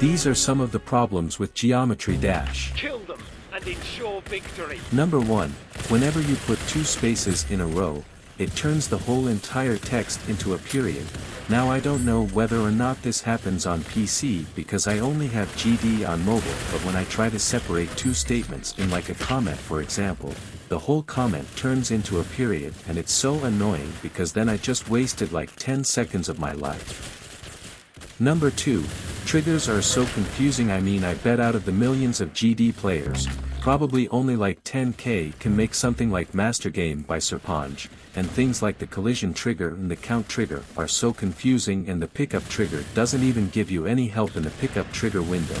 These are some of the problems with Geometry Dash. Kill them and ensure victory. Number 1, whenever you put two spaces in a row, it turns the whole entire text into a period. Now I don't know whether or not this happens on PC because I only have GD on mobile but when I try to separate two statements in like a comment for example, the whole comment turns into a period and it's so annoying because then I just wasted like 10 seconds of my life. Number 2, triggers are so confusing I mean I bet out of the millions of GD players, probably only like 10k can make something like Master Game by Serpong, and things like the collision trigger and the count trigger are so confusing and the pickup trigger doesn't even give you any help in the pickup trigger window.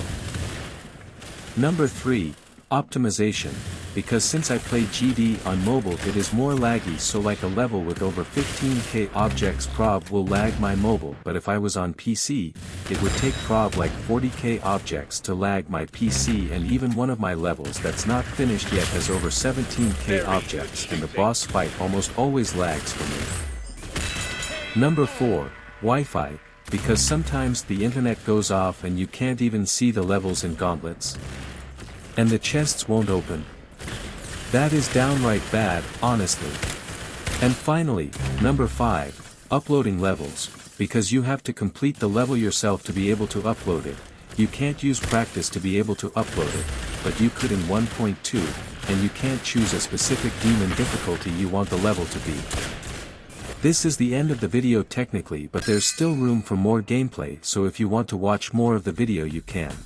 Number 3, Optimization, because since I play GD on mobile it is more laggy so like a level with over 15k objects prob will lag my mobile but if I was on PC, it would take prob like 40k objects to lag my PC and even one of my levels that's not finished yet has over 17k objects and the boss fight almost always lags for me. Number 4, Wi-Fi, because sometimes the internet goes off and you can't even see the levels in gauntlets. And the chests won't open. That is downright bad, honestly. And finally, number 5, uploading levels, because you have to complete the level yourself to be able to upload it. You can't use practice to be able to upload it, but you could in 1.2, and you can't choose a specific demon difficulty you want the level to be. This is the end of the video technically but there's still room for more gameplay so if you want to watch more of the video you can.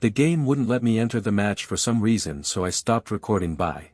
The game wouldn't let me enter the match for some reason so I stopped recording by.